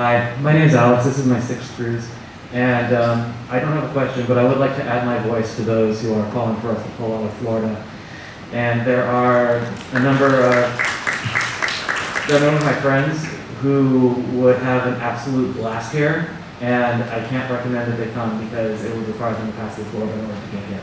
Hi, my name is Alex. This is my sixth cruise. And um, I don't have a question, but I would like to add my voice to those who are calling for us to pull out of Florida. And there are a number of, there are a number of my friends who would have an absolute blast here. And I can't recommend that they come because it would require them to pass the Florida in order to get here.